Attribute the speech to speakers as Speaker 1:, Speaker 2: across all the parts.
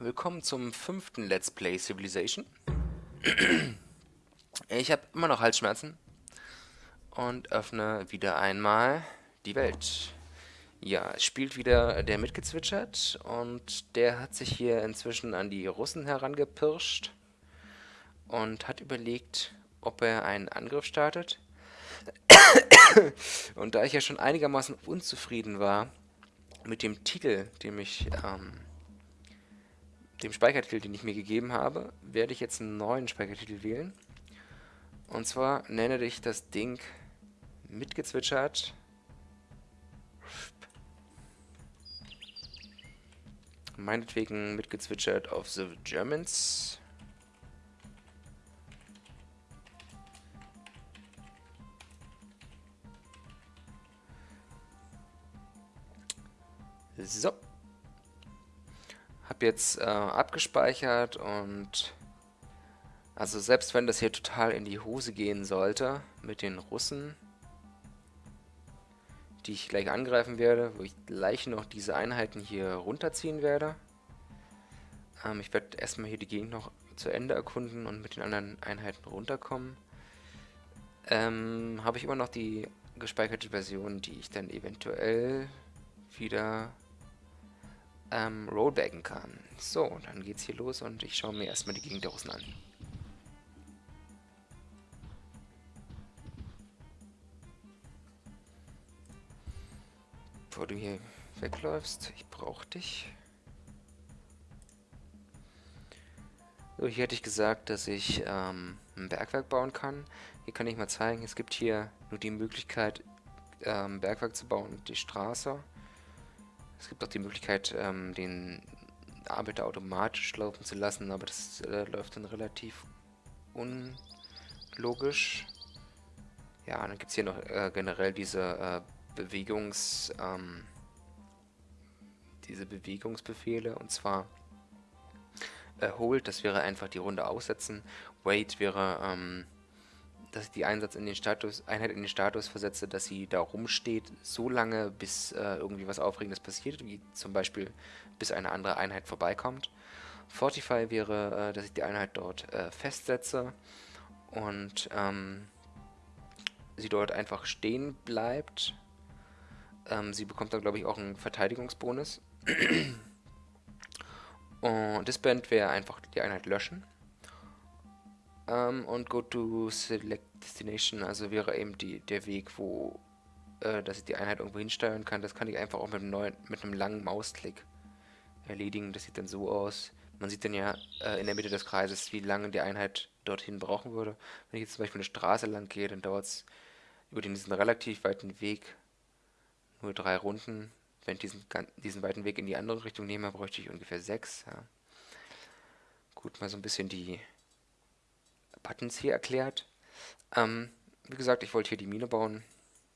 Speaker 1: willkommen zum fünften Let's Play Civilization. Ich habe immer noch Halsschmerzen und öffne wieder einmal die Welt. Ja, es spielt wieder der mitgezwitschert und der hat sich hier inzwischen an die Russen herangepirscht und hat überlegt, ob er einen Angriff startet. und da ich ja schon einigermaßen unzufrieden war mit dem Titel, dem ich ähm, dem Speichertitel, den ich mir gegeben habe, werde ich jetzt einen neuen Speichertitel wählen. Und zwar nenne ich das Ding mitgezwitschert. Meinetwegen mitgezwitschert of the Germans. So habe jetzt äh, abgespeichert und also selbst wenn das hier total in die Hose gehen sollte mit den Russen, die ich gleich angreifen werde, wo ich gleich noch diese Einheiten hier runterziehen werde. Ähm, ich werde erstmal hier die Gegend noch zu Ende erkunden und mit den anderen Einheiten runterkommen. Ähm, habe ich immer noch die gespeicherte Version, die ich dann eventuell wieder ähm, rollbacken kann. So, dann geht's hier los und ich schaue mir erstmal die Gegend der Russen an. Bevor du hier wegläufst, ich brauche dich. So, hier hätte ich gesagt, dass ich ähm, ein Bergwerk bauen kann. Hier kann ich mal zeigen, es gibt hier nur die Möglichkeit, ähm, Bergwerk zu bauen, die Straße. Es gibt auch die Möglichkeit, ähm, den Arbeiter automatisch laufen zu lassen, aber das äh, läuft dann relativ unlogisch. Ja, dann gibt es hier noch äh, generell diese äh, Bewegungs... Ähm, diese Bewegungsbefehle und zwar äh, Hold, das wäre einfach die Runde aussetzen, Wait wäre ähm, dass ich die Einsatz in den Status, Einheit in den Status versetze, dass sie da rumsteht, so lange, bis äh, irgendwie was Aufregendes passiert, wie zum Beispiel, bis eine andere Einheit vorbeikommt. Fortify wäre, äh, dass ich die Einheit dort äh, festsetze und ähm, sie dort einfach stehen bleibt. Ähm, sie bekommt dann, glaube ich, auch einen Verteidigungsbonus. und Disband wäre einfach die Einheit löschen. Ähm, und Go to Select Destination, also wäre eben die, der Weg, wo äh, dass ich die Einheit irgendwo hinsteuern kann. Das kann ich einfach auch mit einem, neuen, mit einem langen Mausklick erledigen. Das sieht dann so aus. Man sieht dann ja äh, in der Mitte des Kreises, wie lange die Einheit dorthin brauchen würde. Wenn ich jetzt zum Beispiel eine Straße lang gehe, dann dauert es über diesen relativ weiten Weg nur drei Runden. Wenn ich diesen, diesen weiten Weg in die andere Richtung nehme, bräuchte ich ungefähr sechs. Ja. Gut, mal so ein bisschen die Buttons hier erklärt. Ähm, wie gesagt, ich wollte hier die Mine bauen.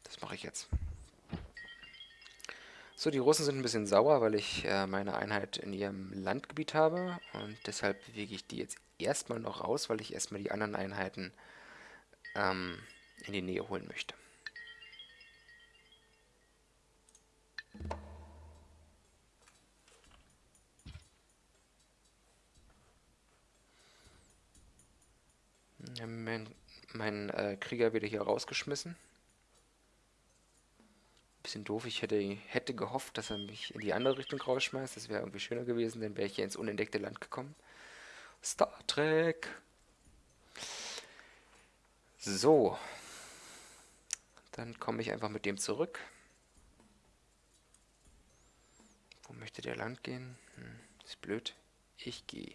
Speaker 1: Das mache ich jetzt. So, die Russen sind ein bisschen sauer, weil ich äh, meine Einheit in ihrem Landgebiet habe. Und deshalb bewege ich die jetzt erstmal noch raus, weil ich erstmal die anderen Einheiten ähm, in die Nähe holen möchte. Mein, mein äh, Krieger wieder hier rausgeschmissen. Bisschen doof, ich hätte, hätte gehofft, dass er mich in die andere Richtung rausschmeißt. Das wäre irgendwie schöner gewesen, dann wäre ich hier ins unentdeckte Land gekommen. Star Trek! So. Dann komme ich einfach mit dem zurück. Wo möchte der Land gehen? Hm, ist blöd. Ich gehe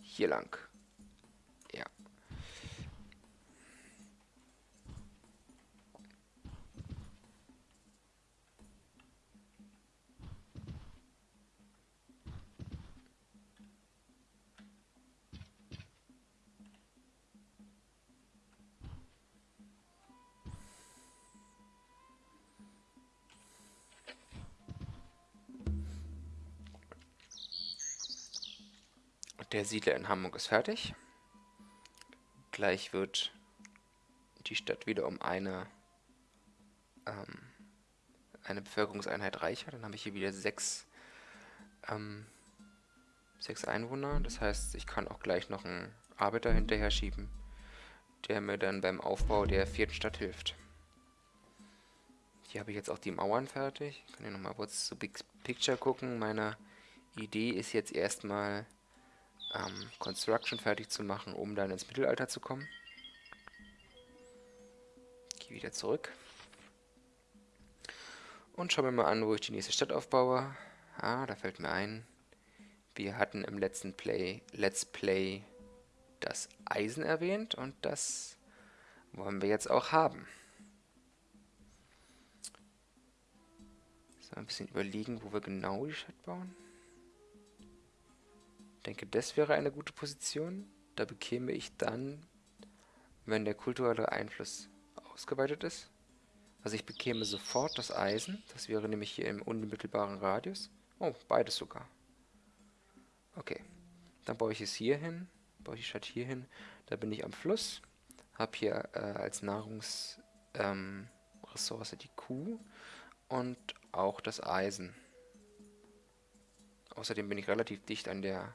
Speaker 1: hier lang. Der Siedler in Hamburg ist fertig. Gleich wird die Stadt wieder um eine, ähm, eine Bevölkerungseinheit reicher. Dann habe ich hier wieder sechs ähm, Sechs Einwohner, das heißt, ich kann auch gleich noch einen Arbeiter hinterher schieben, der mir dann beim Aufbau der vierten Stadt hilft. Hier habe ich jetzt auch die Mauern fertig. Ich kann hier nochmal kurz zu Big Picture gucken. Meine Idee ist jetzt erstmal ähm, Construction fertig zu machen, um dann ins Mittelalter zu kommen. Gehe wieder zurück. Und schauen wir mal an, wo ich die nächste Stadt aufbaue. Ah, da fällt mir ein, wir hatten im letzten Play, Let's Play das Eisen erwähnt und das wollen wir jetzt auch haben. So, ein bisschen überlegen, wo wir genau die Stadt bauen. Denke, das wäre eine gute Position. Da bekäme ich dann, wenn der kulturelle Einfluss ausgeweitet ist, also ich bekäme sofort das Eisen. Das wäre nämlich hier im unmittelbaren Radius. Oh, beides sogar. Okay. Dann baue ich es hier hin. Baue ich die Stadt hier hin. Da bin ich am Fluss. Habe hier äh, als Nahrungsressource ähm, die Kuh und auch das Eisen. Außerdem bin ich relativ dicht an der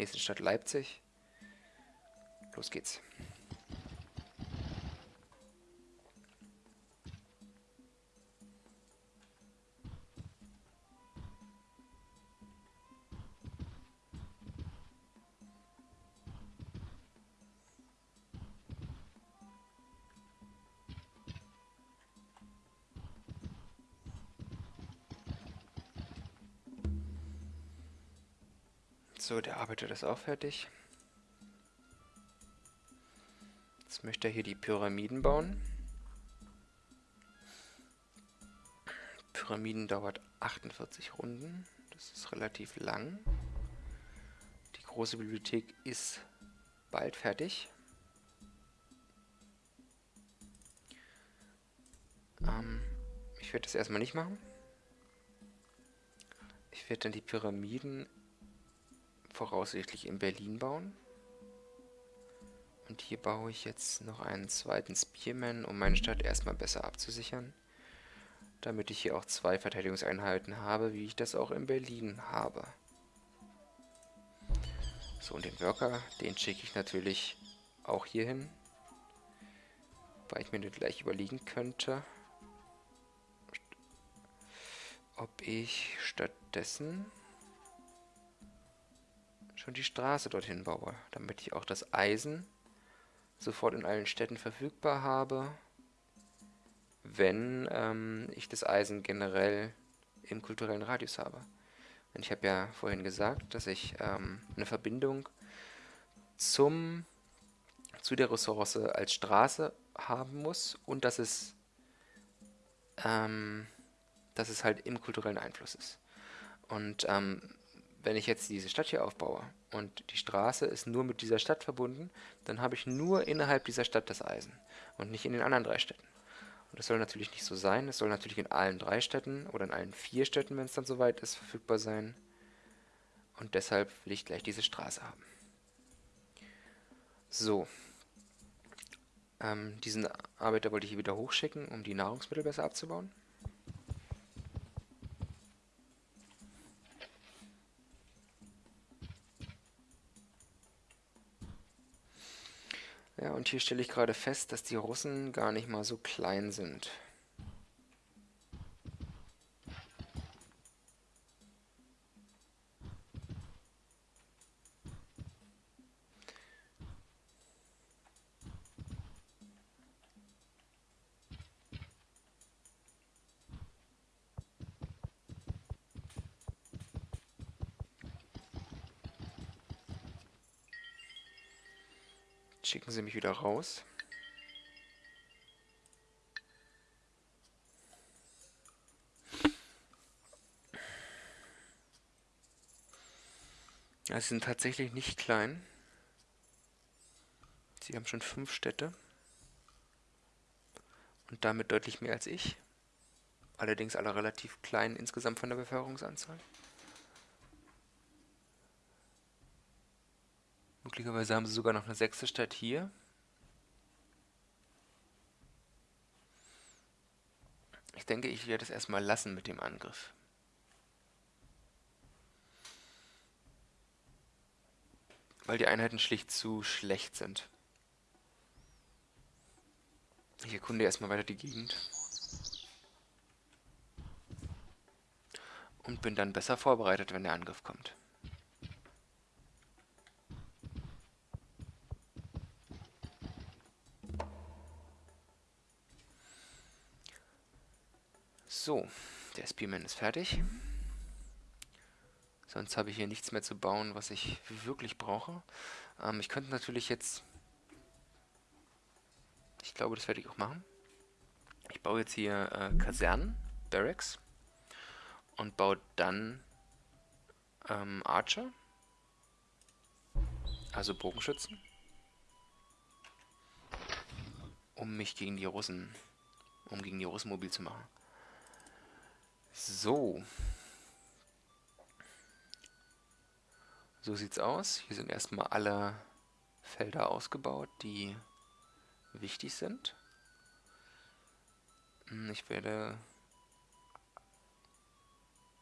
Speaker 1: nächsten Stadt Leipzig. Los geht's. So, der arbeitet ist auch fertig. Jetzt möchte er hier die Pyramiden bauen. Pyramiden dauert 48 Runden. Das ist relativ lang. Die große Bibliothek ist bald fertig. Ähm, ich werde das erstmal nicht machen. Ich werde dann die Pyramiden voraussichtlich in Berlin bauen. Und hier baue ich jetzt noch einen zweiten Spearman, um meine Stadt erstmal besser abzusichern. Damit ich hier auch zwei Verteidigungseinheiten habe, wie ich das auch in Berlin habe. So, und den Worker, den schicke ich natürlich auch hier hin. Weil ich mir den gleich überlegen könnte, ob ich stattdessen schon die Straße dorthin baue, damit ich auch das Eisen sofort in allen Städten verfügbar habe, wenn ähm, ich das Eisen generell im kulturellen Radius habe. Und ich habe ja vorhin gesagt, dass ich ähm, eine Verbindung zum, zu der Ressource als Straße haben muss und dass es, ähm, dass es halt im kulturellen Einfluss ist. Und ähm, wenn ich jetzt diese Stadt hier aufbaue und die Straße ist nur mit dieser Stadt verbunden, dann habe ich nur innerhalb dieser Stadt das Eisen und nicht in den anderen drei Städten. Und das soll natürlich nicht so sein. Es soll natürlich in allen drei Städten oder in allen vier Städten, wenn es dann soweit ist, verfügbar sein. Und deshalb will ich gleich diese Straße haben. So. Ähm, diesen Arbeiter wollte ich hier wieder hochschicken, um die Nahrungsmittel besser abzubauen. Ja, und hier stelle ich gerade fest, dass die Russen gar nicht mal so klein sind. Schicken Sie mich wieder raus. Ja, sie sind tatsächlich nicht klein. Sie haben schon fünf Städte. Und damit deutlich mehr als ich. Allerdings alle relativ klein insgesamt von der Bevölkerungsanzahl. Möglicherweise haben sie sogar noch eine sechste Stadt hier. Ich denke, ich werde es erstmal lassen mit dem Angriff. weil die Einheiten schlicht zu schlecht sind. Ich erkunde erstmal weiter die Gegend. Und bin dann besser vorbereitet, wenn der Angriff kommt. So, der Spearman ist fertig. Sonst habe ich hier nichts mehr zu bauen, was ich wirklich brauche. Ähm, ich könnte natürlich jetzt... Ich glaube, das werde ich auch machen. Ich baue jetzt hier äh, Kasernen, Barracks. Und baue dann ähm, Archer. Also Bogenschützen. Um mich gegen die Russen... Um gegen die Russen mobil zu machen. So. So sieht's aus. Hier sind erstmal alle Felder ausgebaut, die wichtig sind. Hm, ich werde...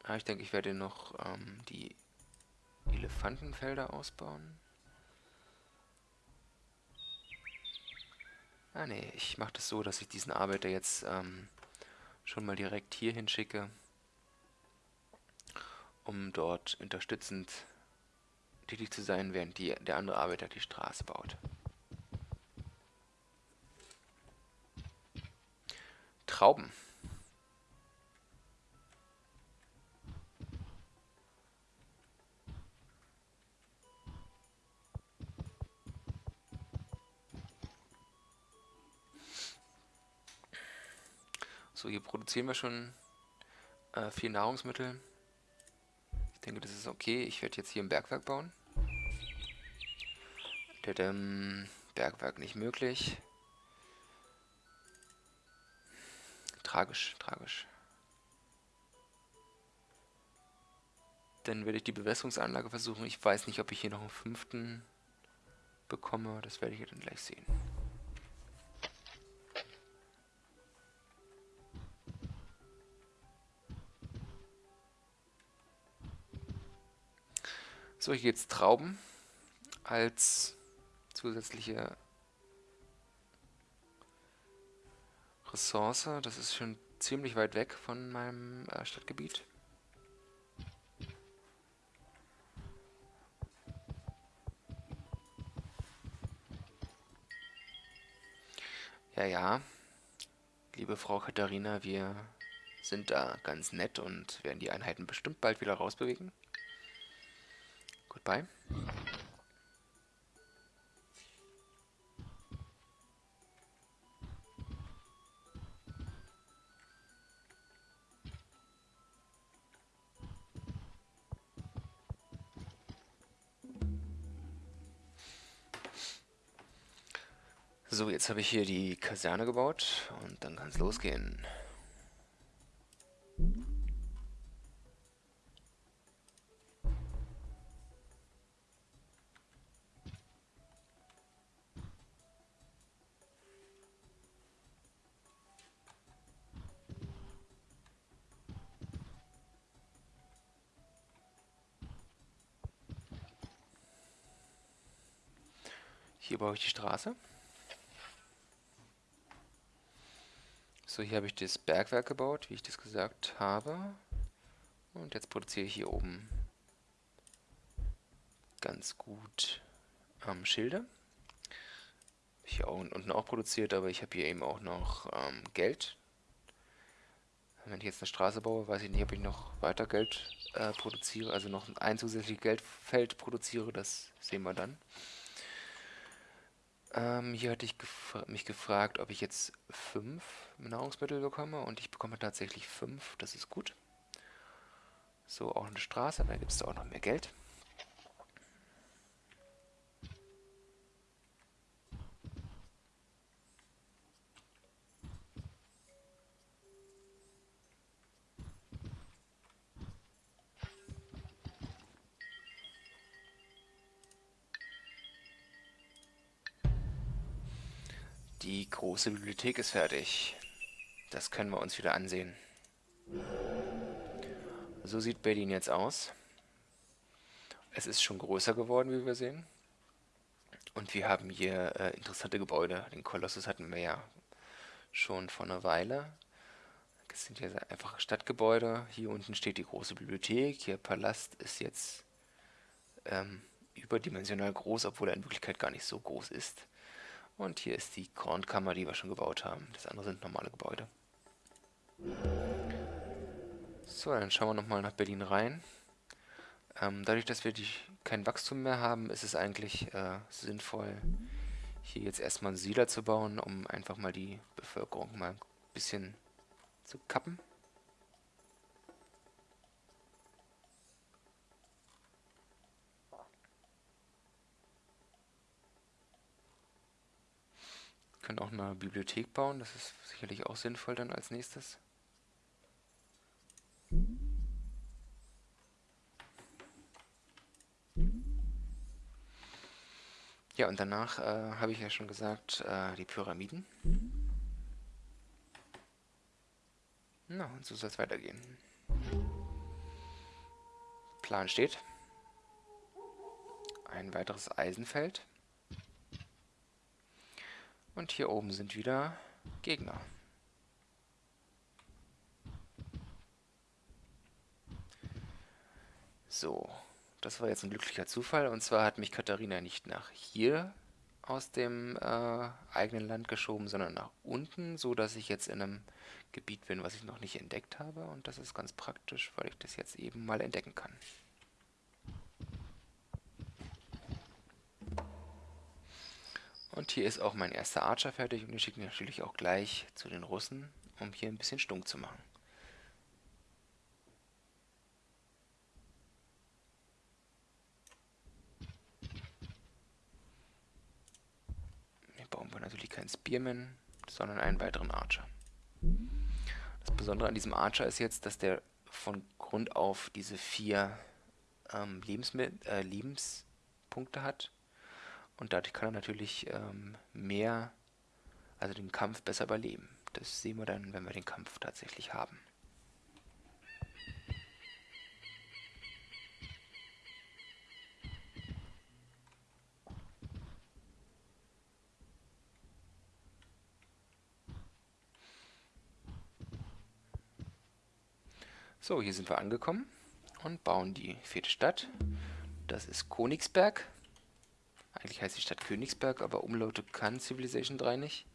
Speaker 1: Ah, ich denke, ich werde noch ähm, die Elefantenfelder ausbauen. Ah ne, ich mache das so, dass ich diesen Arbeiter jetzt ähm, schon mal direkt hier hinschicke, um dort unterstützend tätig zu sein, während die, der andere Arbeiter die Straße baut. Trauben. So, hier produzieren wir schon äh, viel Nahrungsmittel. Denke, das ist okay. Ich werde jetzt hier ein Bergwerk bauen. Tadam, Bergwerk nicht möglich. Tragisch, tragisch. Dann werde ich die Bewässerungsanlage versuchen. Ich weiß nicht, ob ich hier noch einen fünften bekomme. Das werde ich dann gleich sehen. So, hier jetzt Trauben als zusätzliche Ressource. Das ist schon ziemlich weit weg von meinem äh, Stadtgebiet. Ja, ja. Liebe Frau Katharina, wir sind da ganz nett und werden die Einheiten bestimmt bald wieder rausbewegen. Goodbye. So, jetzt habe ich hier die Kaserne gebaut und dann kann es losgehen. Baue ich die Straße. So, hier habe ich das Bergwerk gebaut, wie ich das gesagt habe. Und jetzt produziere ich hier oben ganz gut ähm, Schilde. Hier unten auch produziert, aber ich habe hier eben auch noch ähm, Geld. Wenn ich jetzt eine Straße baue, weiß ich nicht, ob ich noch weiter Geld äh, produziere, also noch ein zusätzliches Geldfeld produziere, das sehen wir dann. Ähm, hier hatte ich gefra mich gefragt, ob ich jetzt fünf Nahrungsmittel bekomme und ich bekomme tatsächlich fünf, das ist gut. So, auch eine Straße, da gibt es auch noch mehr Geld. Große Bibliothek ist fertig. Das können wir uns wieder ansehen. So sieht Berlin jetzt aus. Es ist schon größer geworden, wie wir sehen. Und wir haben hier äh, interessante Gebäude. Den Kolossus hatten wir ja schon vor einer Weile. Das sind ja einfach Stadtgebäude. Hier unten steht die große Bibliothek. Hier Palast ist jetzt ähm, überdimensional groß, obwohl er in Wirklichkeit gar nicht so groß ist. Und hier ist die Kornkammer, die wir schon gebaut haben. Das andere sind normale Gebäude. So, dann schauen wir nochmal nach Berlin rein. Ähm, dadurch, dass wir die, kein Wachstum mehr haben, ist es eigentlich äh, sinnvoll, hier jetzt erstmal einen Siedler zu bauen, um einfach mal die Bevölkerung mal ein bisschen zu kappen. Können auch eine Bibliothek bauen, das ist sicherlich auch sinnvoll dann als nächstes. Ja, und danach äh, habe ich ja schon gesagt, äh, die Pyramiden. Na, und so soll es weitergehen. Plan steht. Ein weiteres Eisenfeld. Und hier oben sind wieder Gegner. So, das war jetzt ein glücklicher Zufall. Und zwar hat mich Katharina nicht nach hier aus dem äh, eigenen Land geschoben, sondern nach unten, so dass ich jetzt in einem Gebiet bin, was ich noch nicht entdeckt habe. Und das ist ganz praktisch, weil ich das jetzt eben mal entdecken kann. Und hier ist auch mein erster Archer fertig und den schicke ich natürlich auch gleich zu den Russen, um hier ein bisschen stunk zu machen. bauen wir natürlich keinen Spearman, sondern einen weiteren Archer. Das Besondere an diesem Archer ist jetzt, dass der von Grund auf diese vier ähm, äh, Lebenspunkte hat. Und dadurch kann er natürlich ähm, mehr, also den Kampf besser überleben. Das sehen wir dann, wenn wir den Kampf tatsächlich haben. So, hier sind wir angekommen und bauen die vierte Stadt. Das ist Königsberg. Eigentlich heißt die Stadt Königsberg, aber Umlaute kann Civilization 3 nicht.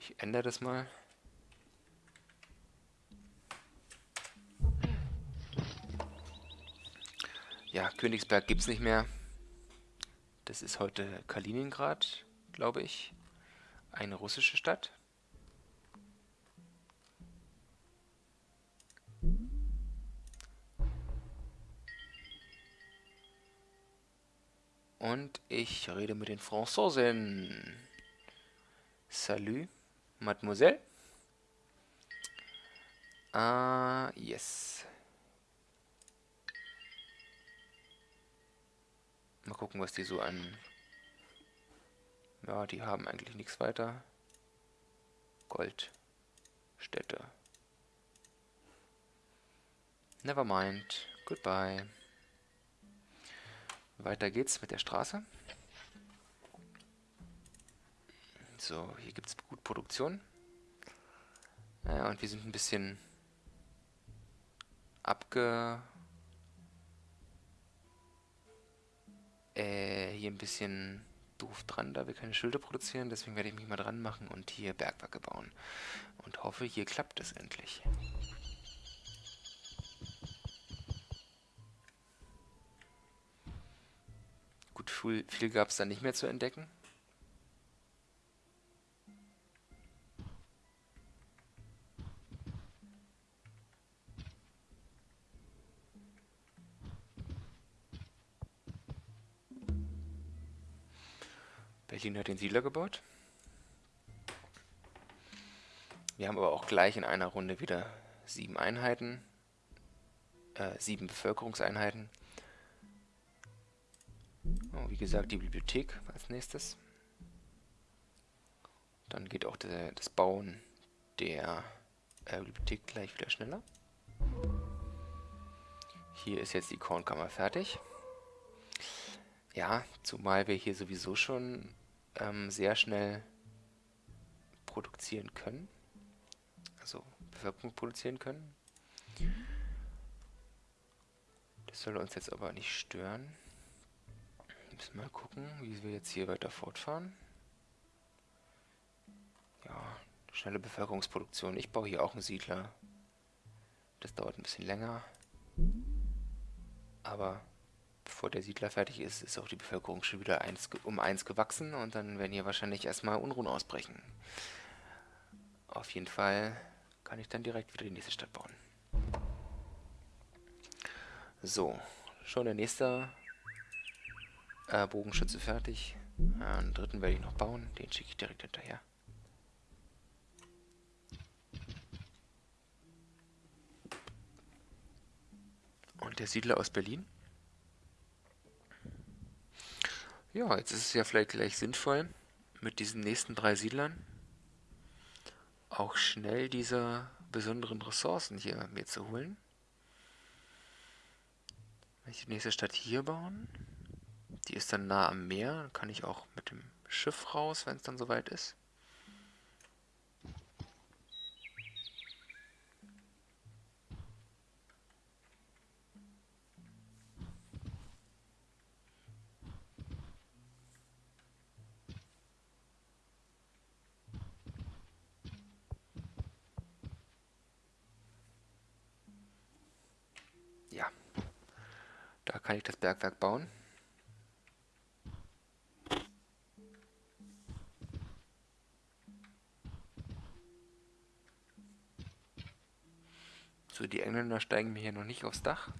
Speaker 1: Ich ändere das mal. Ja, Königsberg gibt es nicht mehr. Das ist heute Kaliningrad, glaube ich. Eine russische Stadt. Und ich rede mit den Franzosen. Salut, Mademoiselle. Ah, yes. Mal gucken, was die so an... Ja, die haben eigentlich nichts weiter. Gold. Städte. Never mind. Goodbye. Weiter geht's mit der Straße. So, hier gibt es gut Produktion. Ja, und wir sind ein bisschen abge... Äh, hier ein bisschen doof dran, da wir keine Schilder produzieren. Deswegen werde ich mich mal dran machen und hier Bergwerke bauen. Und hoffe, hier klappt es endlich. Viel, viel gab es da nicht mehr zu entdecken. Berlin hat den Siedler gebaut. Wir haben aber auch gleich in einer Runde wieder sieben Einheiten, äh, sieben Bevölkerungseinheiten. Gesagt, die Bibliothek als nächstes. Dann geht auch der, das Bauen der äh, Bibliothek gleich wieder schneller. Hier ist jetzt die Kornkammer fertig. Ja, zumal wir hier sowieso schon ähm, sehr schnell produzieren können. Also Bevölkerung produzieren können. Das soll uns jetzt aber nicht stören. Müssen mal gucken, wie wir jetzt hier weiter fortfahren. Ja, schnelle Bevölkerungsproduktion. Ich baue hier auch einen Siedler. Das dauert ein bisschen länger. Aber bevor der Siedler fertig ist, ist auch die Bevölkerung schon wieder eins, um eins gewachsen und dann werden hier wahrscheinlich erstmal Unruhen ausbrechen. Auf jeden Fall kann ich dann direkt wieder die nächste Stadt bauen. So, schon der nächste äh, Bogenschütze fertig. Ja, einen dritten werde ich noch bauen, den schicke ich direkt hinterher. Und der Siedler aus Berlin? Ja, jetzt ist es ja vielleicht gleich sinnvoll, mit diesen nächsten drei Siedlern auch schnell diese besonderen Ressourcen hier mir zu holen. Wenn ich die nächste Stadt hier bauen, die ist dann nah am Meer, dann kann ich auch mit dem Schiff raus, wenn es dann soweit ist. kann ich das Bergwerk bauen. So, die Engländer steigen mir hier noch nicht aufs Dach.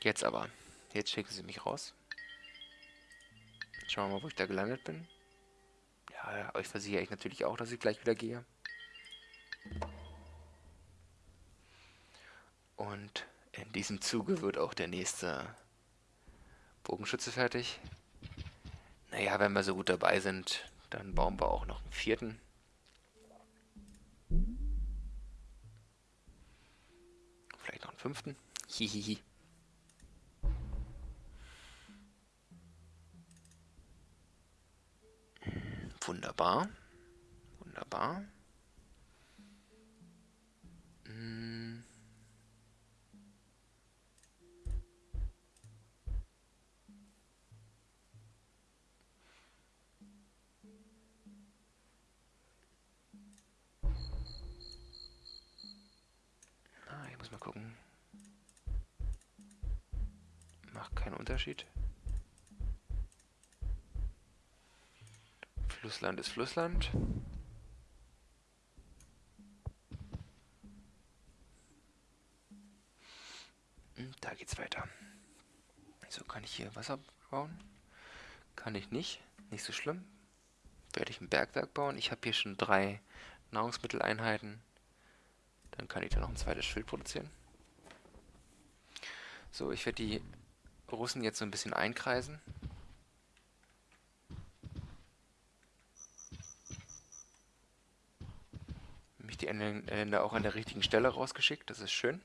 Speaker 1: Jetzt aber. Jetzt schicken sie mich raus. Schauen wir mal, wo ich da gelandet bin. Ja, euch versichere ich natürlich auch, dass ich gleich wieder gehe. Und in diesem Zuge wird auch der nächste Bogenschütze fertig. Naja, wenn wir so gut dabei sind, dann bauen wir auch noch einen vierten. Vielleicht noch einen fünften. Hihihi. Wunderbar. Wunderbar. Ah, ich muss mal gucken. Macht keinen Unterschied. Flussland ist Flussland. Hm, da geht's weiter. So, kann ich hier Wasser bauen? Kann ich nicht. Nicht so schlimm. Werde ich ein Bergwerk bauen. Ich habe hier schon drei Nahrungsmitteleinheiten. Dann kann ich da noch ein zweites Schild produzieren. So, ich werde die Russen jetzt so ein bisschen einkreisen. Die Länder auch an der richtigen Stelle rausgeschickt. Das ist schön.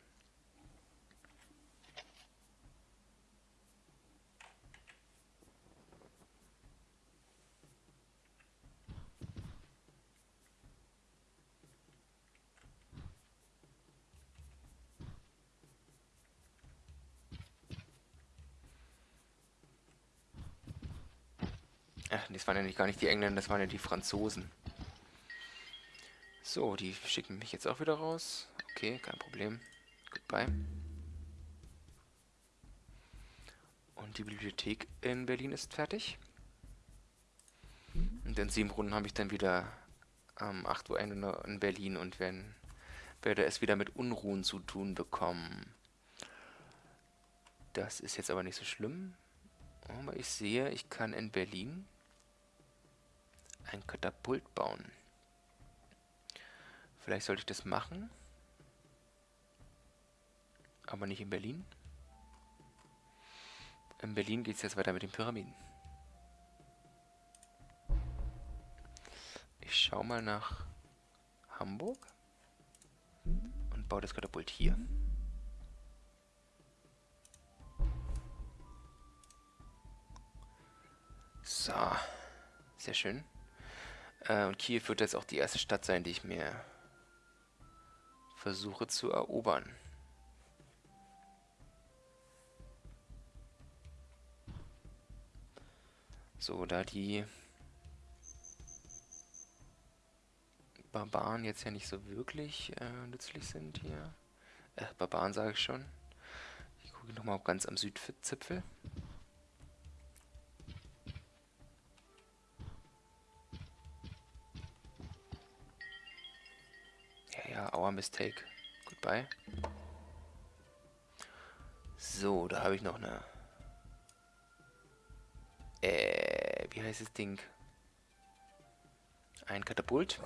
Speaker 1: Ach, das waren ja nicht gar nicht die Engländer, das waren ja die Franzosen. So, die schicken mich jetzt auch wieder raus. Okay, kein Problem. Goodbye. Und die Bibliothek in Berlin ist fertig. Und in sieben Runden habe ich dann wieder ähm, 8 Uhr in Berlin und wenn, werde es wieder mit Unruhen zu tun bekommen. Das ist jetzt aber nicht so schlimm. Aber ich sehe, ich kann in Berlin ein Katapult bauen. Vielleicht sollte ich das machen. Aber nicht in Berlin. In Berlin geht es jetzt weiter mit den Pyramiden. Ich schau mal nach Hamburg und baue das Katapult hier. So, sehr schön. Äh, und Kiew wird jetzt auch die erste Stadt sein, die ich mir versuche zu erobern. So, da die Barbaren jetzt ja nicht so wirklich äh, nützlich sind hier. Äh, Barbaren sage ich schon. Ich gucke nochmal ganz am Südzipfel. Our mistake. Goodbye. So, da habe ich noch eine... Äh, wie heißt das Ding? Ein Katapult.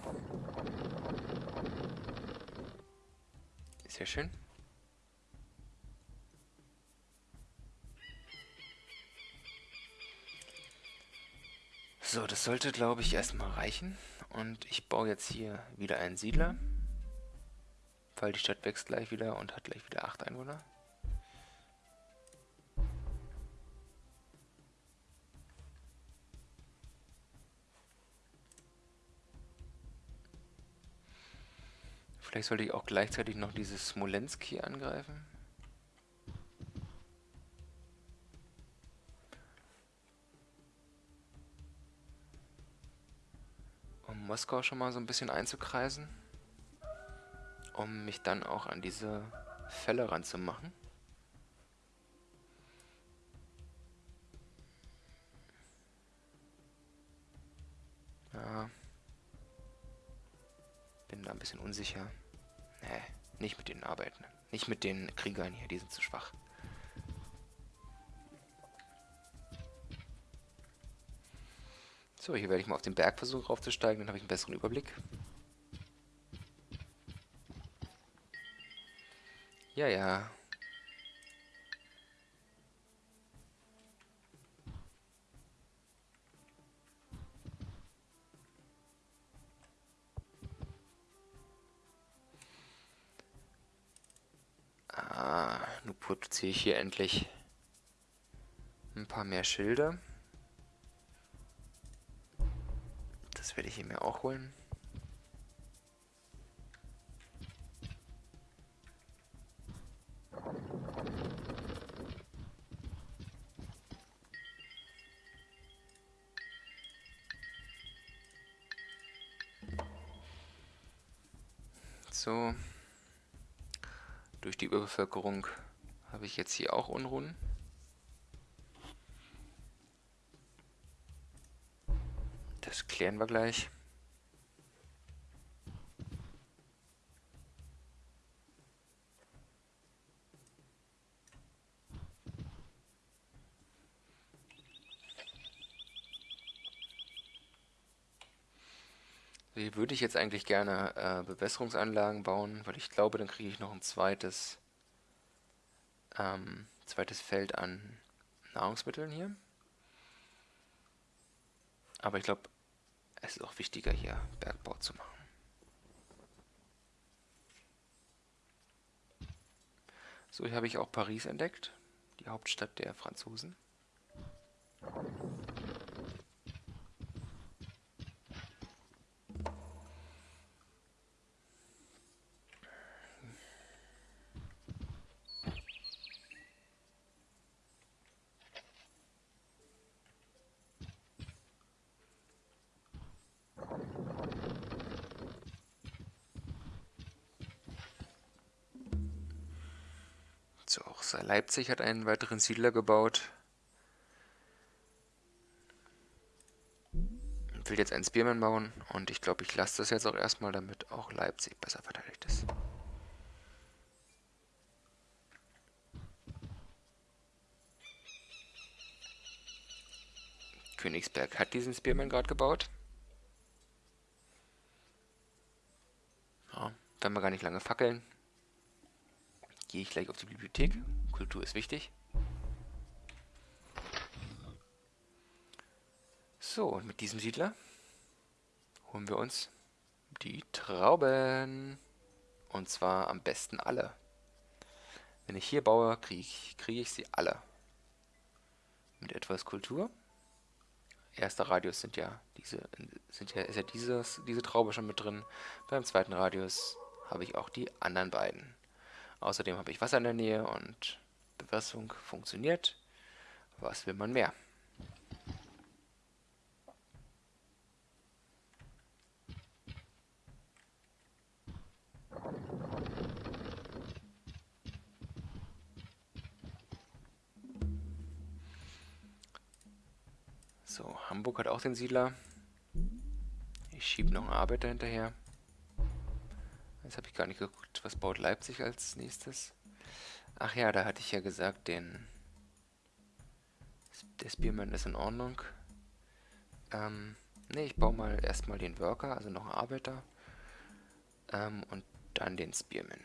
Speaker 1: Sehr schön. So, das sollte, glaube ich, erstmal reichen. Und ich baue jetzt hier wieder einen Siedler. Weil die Stadt wächst gleich wieder und hat gleich wieder 8 Einwohner. Vielleicht sollte ich auch gleichzeitig noch dieses Smolensk hier angreifen. Um Moskau schon mal so ein bisschen einzukreisen. Um mich dann auch an diese Fälle ranzumachen. Ja. Bin da ein bisschen unsicher. Nee, nicht mit den Arbeiten. Nicht mit den Kriegern hier, die sind zu schwach. So, hier werde ich mal auf den Berg versuchen raufzusteigen, dann habe ich einen besseren Überblick. Ja, ja. produziere ich hier endlich ein paar mehr Schilder. Das werde ich hier mir auch holen. So. Durch die Überbevölkerung habe ich jetzt hier auch Unruhen? Das klären wir gleich. Würde ich jetzt eigentlich gerne äh, Bewässerungsanlagen bauen, weil ich glaube, dann kriege ich noch ein zweites ähm, zweites Feld an Nahrungsmitteln hier. Aber ich glaube, es ist auch wichtiger hier Bergbau zu machen. So, hier habe ich auch Paris entdeckt, die Hauptstadt der Franzosen. Leipzig hat einen weiteren Siedler gebaut. Ich will jetzt einen Spearman bauen und ich glaube, ich lasse das jetzt auch erstmal, damit auch Leipzig besser verteidigt ist. Königsberg hat diesen Spearman gerade gebaut. Ja, werden wir gar nicht lange fackeln. gehe ich gleich auf die Bibliothek. Kultur ist wichtig. So, und mit diesem Siedler holen wir uns die Trauben. Und zwar am besten alle. Wenn ich hier baue, kriege ich, krieg ich sie alle. Mit etwas Kultur. Erster Radius sind ja diese, sind ja, ist ja dieses, diese Traube schon mit drin. Beim zweiten Radius habe ich auch die anderen beiden. Außerdem habe ich Wasser in der Nähe und Bewässerung funktioniert. Was will man mehr? So, Hamburg hat auch den Siedler. Ich schiebe noch einen Arbeiter hinterher. Jetzt habe ich gar nicht geguckt, was baut Leipzig als nächstes. Ach ja, da hatte ich ja gesagt, den der Spearman ist in Ordnung. Ähm, ne, ich baue mal erstmal den Worker, also noch einen Arbeiter. Ähm, und dann den Spearman.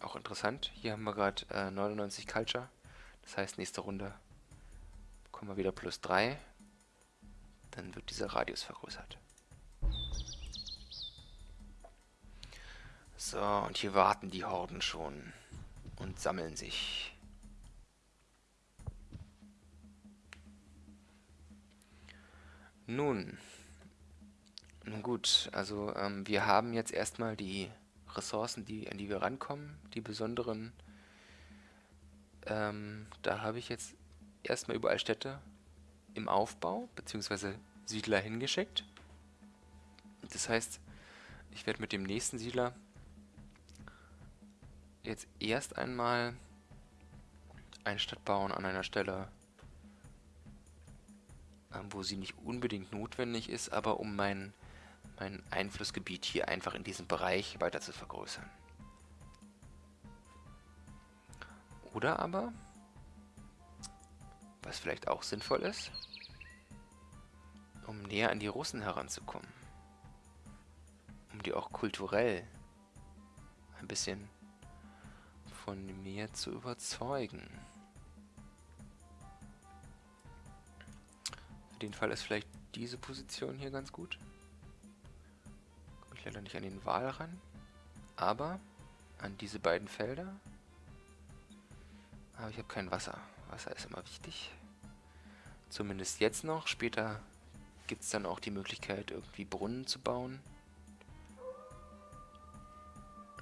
Speaker 1: Auch interessant, hier haben wir gerade äh, 99 Culture. Das heißt, nächste Runde kommen wir wieder plus 3. Dann wird dieser Radius vergrößert. So, und hier warten die Horden schon und sammeln sich. Nun, nun gut, also ähm, wir haben jetzt erstmal die Ressourcen, die, an die wir rankommen, die besonderen ähm, da habe ich jetzt erstmal überall Städte im Aufbau, beziehungsweise Siedler hingeschickt. Das heißt, ich werde mit dem nächsten Siedler jetzt erst einmal eine Stadt bauen an einer Stelle, ähm, wo sie nicht unbedingt notwendig ist, aber um mein, mein Einflussgebiet hier einfach in diesem Bereich weiter zu vergrößern. Oder aber, was vielleicht auch sinnvoll ist, um näher an die Russen heranzukommen. Um die auch kulturell ein bisschen von mir zu überzeugen. Für den Fall ist vielleicht diese Position hier ganz gut. Komme ich leider nicht an den Wahl ran. Aber an diese beiden Felder aber ich habe kein Wasser. Wasser ist immer wichtig. Zumindest jetzt noch. Später gibt es dann auch die Möglichkeit, irgendwie Brunnen zu bauen.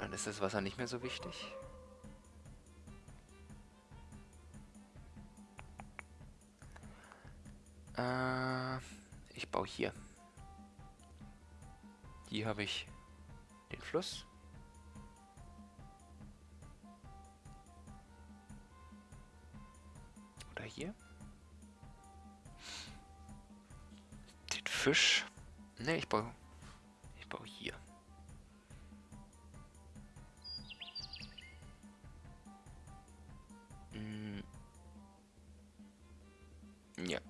Speaker 1: Dann ist das Wasser nicht mehr so wichtig. Äh, ich baue hier. Hier habe ich den Fluss. hier. Den Fisch. Ne, ich baue. Ich baue hier. Hm. Ja.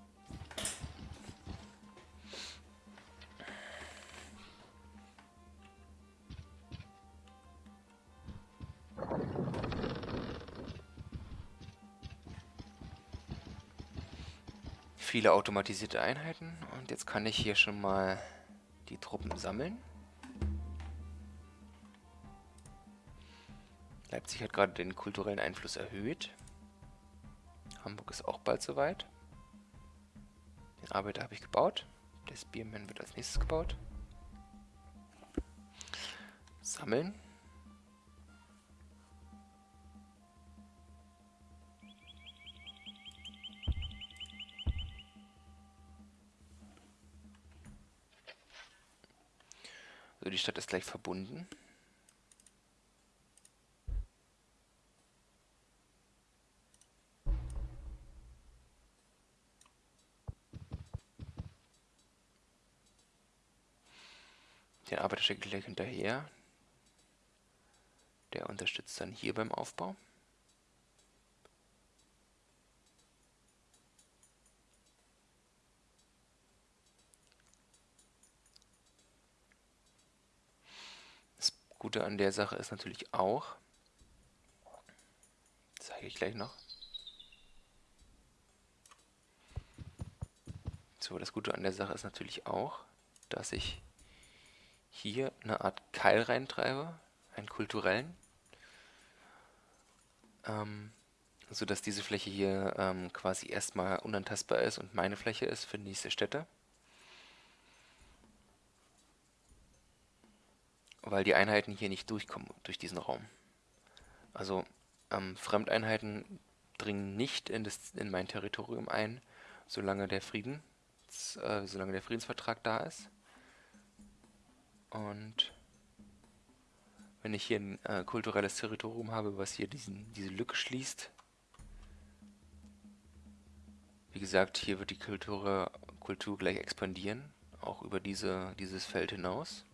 Speaker 1: Viele automatisierte Einheiten und jetzt kann ich hier schon mal die Truppen sammeln. Leipzig hat gerade den kulturellen Einfluss erhöht. Hamburg ist auch bald soweit. Den Arbeiter habe ich gebaut. Der Spearman wird als nächstes gebaut. Sammeln. Stadt ist gleich verbunden. Den Arbeiter schicke ich gleich hinterher. Der unterstützt dann hier beim Aufbau. Gute an der Sache ist natürlich auch, zeige ich gleich noch. So, das Gute an der Sache ist natürlich auch, dass ich hier eine Art Keil reintreibe, einen kulturellen, ähm, sodass diese Fläche hier ähm, quasi erstmal unantastbar ist und meine Fläche ist für nächste Stätte. Weil die Einheiten hier nicht durchkommen durch diesen Raum. Also ähm, Fremdeinheiten dringen nicht in, das, in mein Territorium ein, solange der Frieden, äh, solange der Friedensvertrag da ist. Und wenn ich hier ein äh, kulturelles Territorium habe, was hier diesen, diese Lücke schließt, wie gesagt, hier wird die Kultur, Kultur gleich expandieren, auch über diese, dieses Feld hinaus.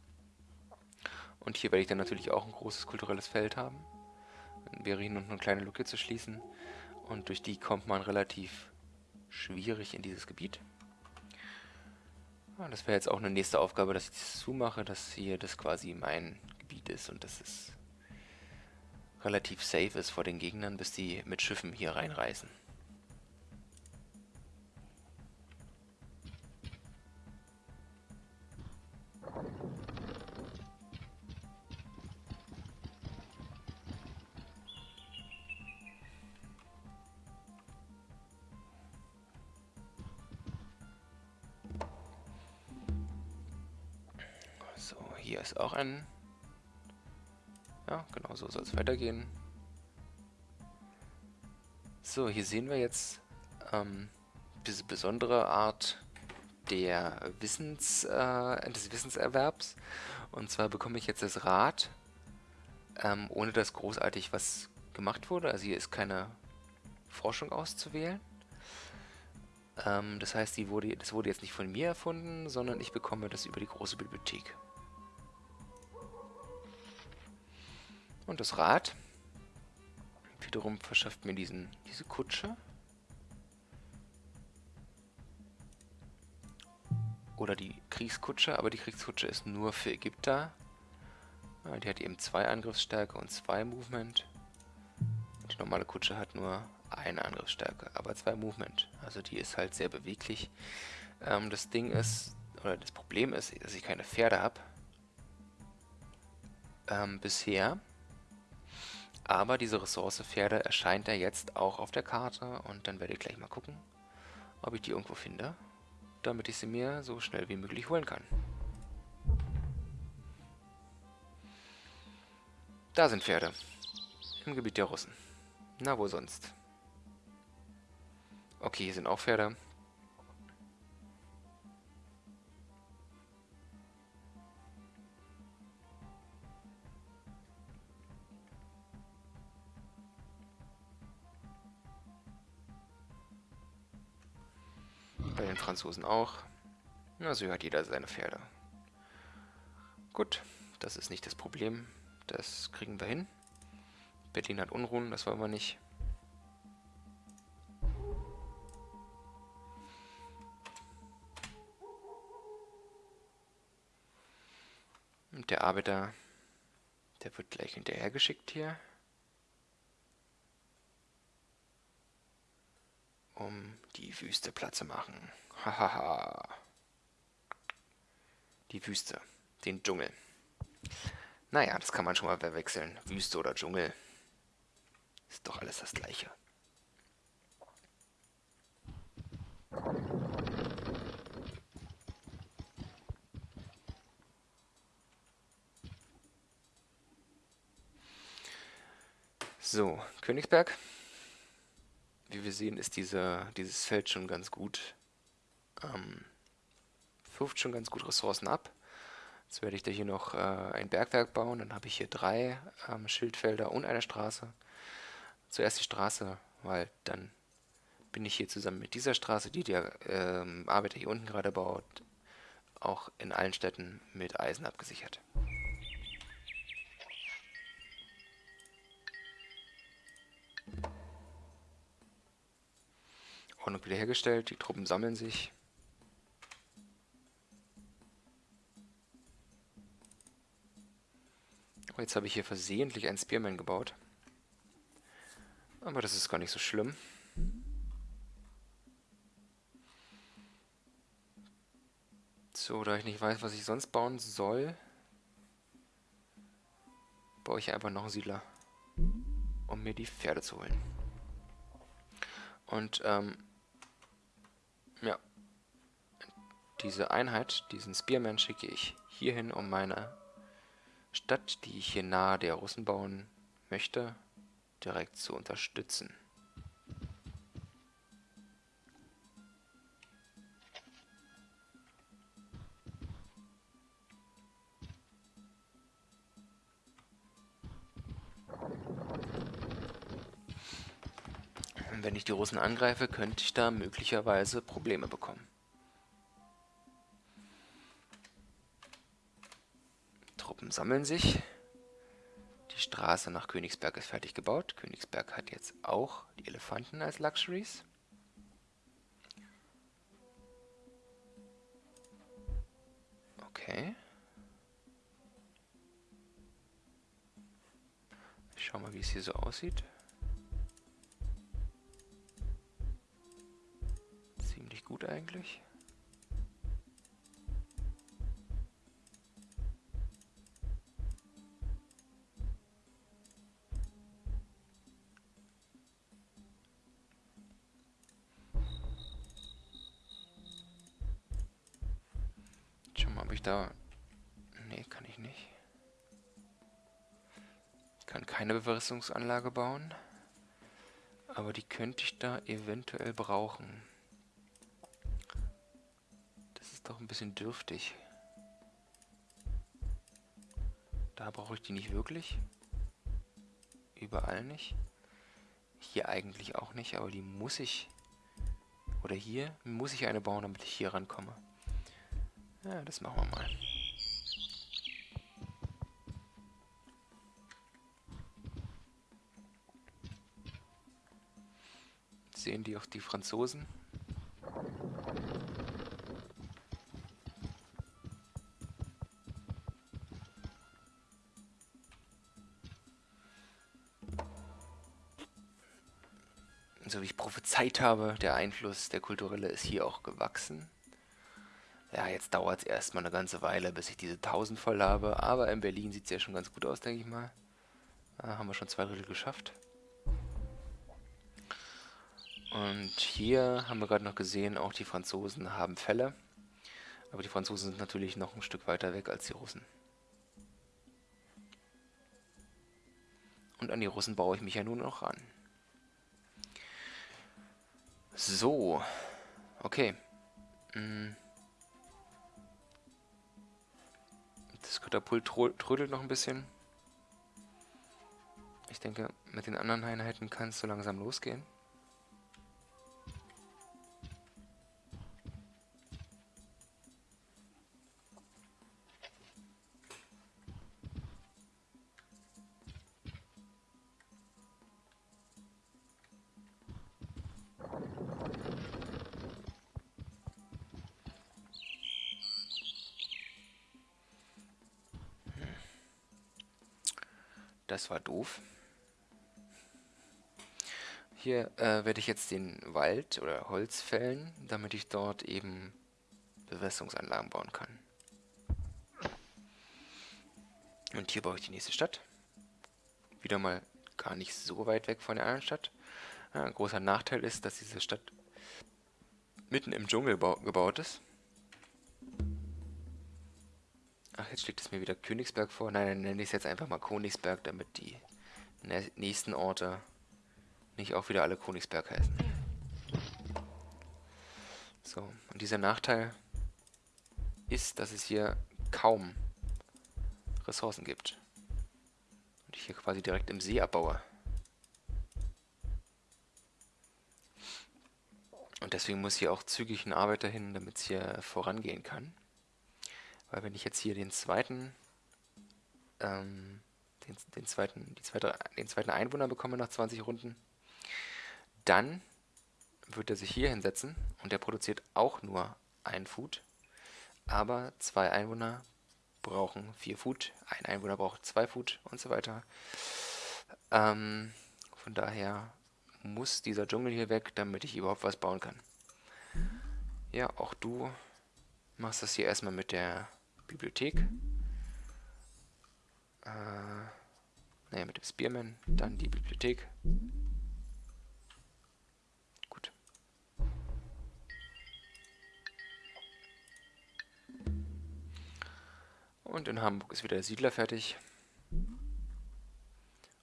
Speaker 1: Und hier werde ich dann natürlich auch ein großes kulturelles Feld haben. Dann wäre hier noch eine kleine Lücke zu schließen. Und durch die kommt man relativ schwierig in dieses Gebiet. Ja, das wäre jetzt auch eine nächste Aufgabe, dass ich das zumache, dass hier das quasi mein Gebiet ist und dass es relativ safe ist vor den Gegnern, bis die mit Schiffen hier reinreisen. Auch ein... Ja, genau so soll es weitergehen. So, hier sehen wir jetzt ähm, diese besondere Art der Wissens, äh, des Wissenserwerbs. Und zwar bekomme ich jetzt das Rad, ähm, ohne dass großartig was gemacht wurde. Also hier ist keine Forschung auszuwählen. Ähm, das heißt, die wurde, das wurde jetzt nicht von mir erfunden, sondern ich bekomme das über die große Bibliothek. Und das Rad wiederum verschafft mir diesen, diese Kutsche. Oder die Kriegskutsche, aber die Kriegskutsche ist nur für Ägypter. Die hat eben zwei Angriffsstärke und zwei Movement. Die normale Kutsche hat nur eine Angriffsstärke, aber zwei Movement. Also die ist halt sehr beweglich. Ähm, das Ding ist, oder das Problem ist, dass ich keine Pferde habe. Ähm, bisher. Aber diese Ressource Pferde erscheint ja jetzt auch auf der Karte und dann werde ich gleich mal gucken, ob ich die irgendwo finde, damit ich sie mir so schnell wie möglich holen kann. Da sind Pferde. Im Gebiet der Russen. Na, wo sonst? Okay, hier sind auch Pferde. Bei den Franzosen auch. Also hat jeder seine Pferde. Gut, das ist nicht das Problem. Das kriegen wir hin. Berlin hat Unruhen, das wollen wir nicht. Und der Arbeiter, der wird gleich hinterhergeschickt hier. Um die Wüste platt zu machen. Hahaha. die Wüste, den Dschungel. Naja, das kann man schon mal verwechseln. Wüste oder Dschungel. Ist doch alles das gleiche. So, Königsberg wie wir sehen, ist diese, dieses Feld schon ganz gut, ähm, wirft schon ganz gut Ressourcen ab. Jetzt werde ich da hier noch äh, ein Bergwerk bauen, dann habe ich hier drei ähm, Schildfelder und eine Straße. Zuerst die Straße, weil dann bin ich hier zusammen mit dieser Straße, die der ähm, Arbeiter hier unten gerade baut, auch in allen Städten mit Eisen abgesichert. Ordnung wiederhergestellt, die Truppen sammeln sich. Oh, jetzt habe ich hier versehentlich einen Spearman gebaut. Aber das ist gar nicht so schlimm. So, da ich nicht weiß, was ich sonst bauen soll, baue ich einfach noch einen Siedler, um mir die Pferde zu holen. Und, ähm, diese Einheit, diesen Spearman schicke ich hierhin, um meine Stadt, die ich hier nahe der Russen bauen möchte, direkt zu unterstützen. wenn ich die Russen angreife, könnte ich da möglicherweise Probleme bekommen. Truppen sammeln sich. Die Straße nach Königsberg ist fertig gebaut. Königsberg hat jetzt auch die Elefanten als Luxuries. Okay. Ich schau mal, wie es hier so aussieht. Ziemlich gut eigentlich. Da... Nee, kann ich nicht. Ich kann keine Bewässerungsanlage bauen. Aber die könnte ich da eventuell brauchen. Das ist doch ein bisschen dürftig. Da brauche ich die nicht wirklich. Überall nicht. Hier eigentlich auch nicht, aber die muss ich... Oder hier muss ich eine bauen, damit ich hier rankomme. Ja, das machen wir mal. Sehen die auch die Franzosen? So wie ich prophezeit habe, der Einfluss der kulturelle ist hier auch gewachsen. Ja, jetzt dauert es erstmal eine ganze Weile, bis ich diese 1000 voll habe. Aber in Berlin sieht es ja schon ganz gut aus, denke ich mal. Da haben wir schon zwei Drittel geschafft. Und hier haben wir gerade noch gesehen, auch die Franzosen haben Fälle. Aber die Franzosen sind natürlich noch ein Stück weiter weg als die Russen. Und an die Russen baue ich mich ja nun noch ran. So. Okay. Hm. Das Katapult trödelt noch ein bisschen. Ich denke, mit den anderen Einheiten kann es so langsam losgehen. Das war doof. Hier äh, werde ich jetzt den Wald oder Holz fällen, damit ich dort eben Bewässerungsanlagen bauen kann. Und hier baue ich die nächste Stadt. Wieder mal gar nicht so weit weg von der anderen Stadt. Ein großer Nachteil ist, dass diese Stadt mitten im Dschungel gebaut ist. Ach, jetzt schlägt es mir wieder Königsberg vor. Nein, dann nenne ich es jetzt einfach mal Königsberg, damit die nächsten Orte nicht auch wieder alle Königsberg heißen. So, und dieser Nachteil ist, dass es hier kaum Ressourcen gibt. Und ich hier quasi direkt im See abbaue. Und deswegen muss hier auch zügig ein Arbeiter hin, damit es hier vorangehen kann. Weil wenn ich jetzt hier den zweiten, ähm, den, den, zweiten, die zweite, den zweiten Einwohner bekomme nach 20 Runden, dann wird er sich hier hinsetzen und der produziert auch nur ein Food, aber zwei Einwohner brauchen 4 Foot, ein Einwohner braucht 2 Foot und so weiter. Ähm, von daher muss dieser Dschungel hier weg, damit ich überhaupt was bauen kann. Ja, auch du machst das hier erstmal mit der Bibliothek. Äh, naja, mit dem Spearman, dann die Bibliothek. Gut. Und in Hamburg ist wieder der Siedler fertig.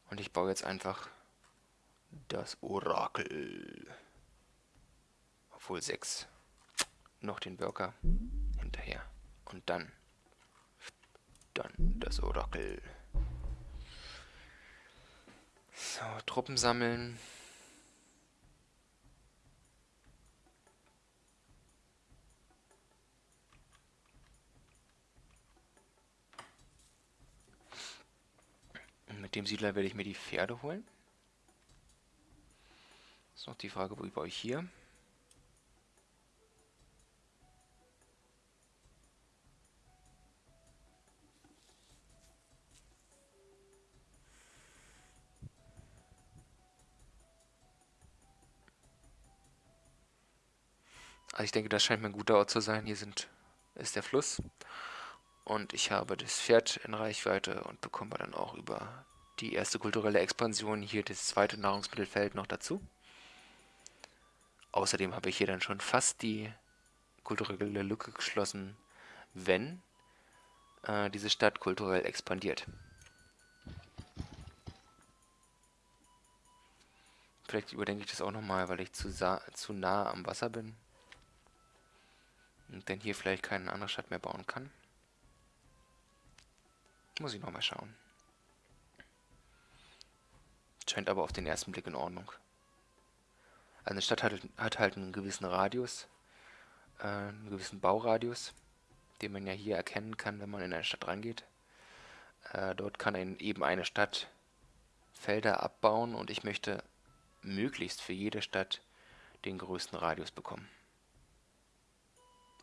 Speaker 1: Und ich baue jetzt einfach das Orakel. Obwohl 6. Noch den Worker hinterher. Und dann. Dann das Orakel. So, Truppen sammeln. mit dem Siedler werde ich mir die Pferde holen. Ist noch die Frage, wo ich bei euch hier? Also ich denke, das scheint mir ein guter Ort zu sein. Hier sind, ist der Fluss. Und ich habe das Pferd in Reichweite und bekomme dann auch über die erste kulturelle Expansion hier das zweite Nahrungsmittelfeld noch dazu. Außerdem habe ich hier dann schon fast die kulturelle Lücke geschlossen, wenn äh, diese Stadt kulturell expandiert. Vielleicht überdenke ich das auch nochmal, weil ich zu, zu nah am Wasser bin. Und dann hier vielleicht keine andere Stadt mehr bauen kann. Muss ich nochmal schauen. Scheint aber auf den ersten Blick in Ordnung. Also eine Stadt hat, hat halt einen gewissen Radius, äh, einen gewissen Bauradius, den man ja hier erkennen kann, wenn man in eine Stadt reingeht. Äh, dort kann ein, eben eine Stadt Felder abbauen und ich möchte möglichst für jede Stadt den größten Radius bekommen.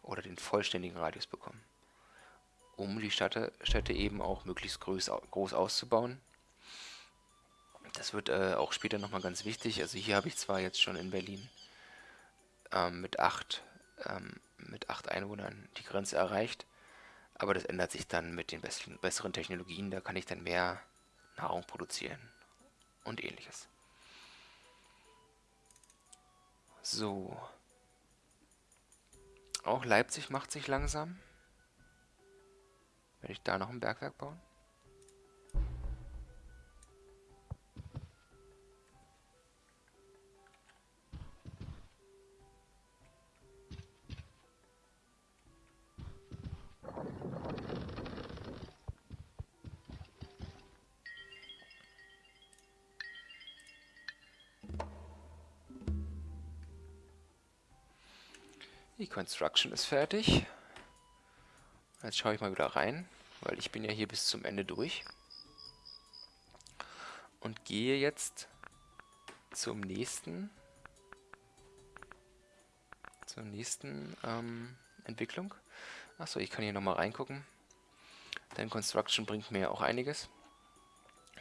Speaker 1: Oder den vollständigen Radius bekommen. Um die Städte, Städte eben auch möglichst groß, groß auszubauen das wird äh, auch später nochmal ganz wichtig. Also hier habe ich zwar jetzt schon in Berlin ähm, mit, acht, ähm, mit acht Einwohnern die Grenze erreicht, aber das ändert sich dann mit den besten, besseren Technologien. Da kann ich dann mehr Nahrung produzieren und ähnliches. So. Auch Leipzig macht sich langsam. Werde ich da noch ein Bergwerk bauen? Die Construction ist fertig. Jetzt schaue ich mal wieder rein, weil ich bin ja hier bis zum Ende durch. Und gehe jetzt zum nächsten zur nächsten ähm, Entwicklung. Achso, ich kann hier nochmal reingucken. Denn Construction bringt mir auch einiges.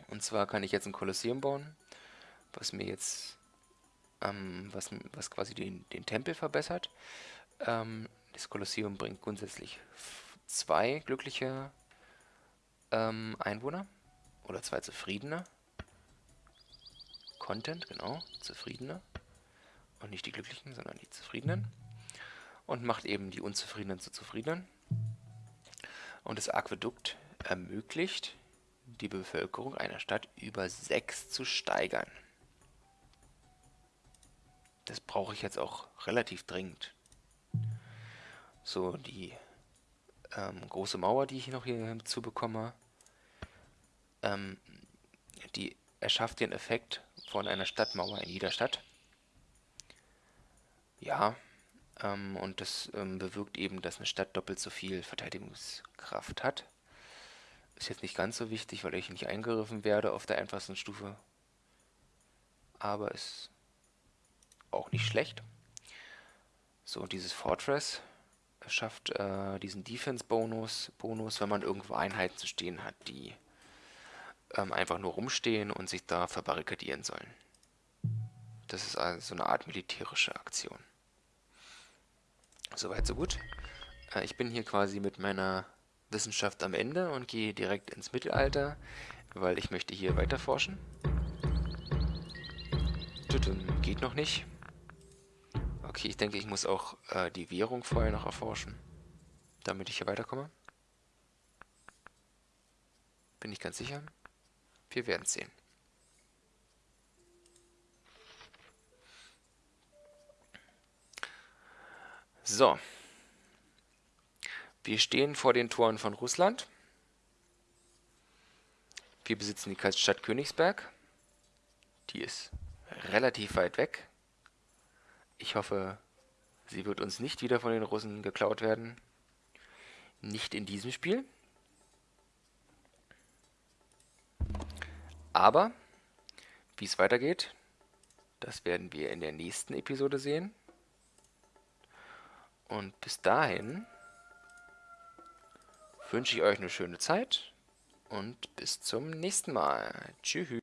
Speaker 1: Und zwar kann ich jetzt ein Kolosseum bauen, was mir jetzt ähm, was, was quasi den, den Tempel verbessert. Ähm, das Kolosseum bringt grundsätzlich zwei glückliche ähm, Einwohner oder zwei zufriedene. Content, genau, zufriedene. Und nicht die Glücklichen, sondern die Zufriedenen. Und macht eben die Unzufriedenen zu Zufriedenen. Und das Aquädukt ermöglicht, die Bevölkerung einer Stadt über sechs zu steigern. Das brauche ich jetzt auch relativ dringend so die ähm, große Mauer, die ich noch hier hinzu bekomme, ähm, die erschafft den Effekt von einer Stadtmauer in jeder Stadt. Ja, ähm, und das ähm, bewirkt eben, dass eine Stadt doppelt so viel Verteidigungskraft hat. Ist jetzt nicht ganz so wichtig, weil ich nicht eingegriffen werde auf der einfachsten Stufe. Aber ist auch nicht schlecht. So, dieses Fortress schafft äh, diesen Defense-Bonus, Bonus, wenn man irgendwo Einheiten zu stehen hat, die ähm, einfach nur rumstehen und sich da verbarrikadieren sollen. Das ist also so eine Art militärische Aktion. Soweit, so gut. Äh, ich bin hier quasi mit meiner Wissenschaft am Ende und gehe direkt ins Mittelalter, weil ich möchte hier weiter forschen. Geht noch nicht. Okay, ich denke, ich muss auch äh, die Währung vorher noch erforschen, damit ich hier weiterkomme. Bin ich ganz sicher. Wir werden sehen. So. Wir stehen vor den Toren von Russland. Wir besitzen die Stadt Königsberg. Die ist relativ weit weg. Ich hoffe, sie wird uns nicht wieder von den Russen geklaut werden. Nicht in diesem Spiel. Aber, wie es weitergeht, das werden wir in der nächsten Episode sehen. Und bis dahin wünsche ich euch eine schöne Zeit und bis zum nächsten Mal. Tschüss.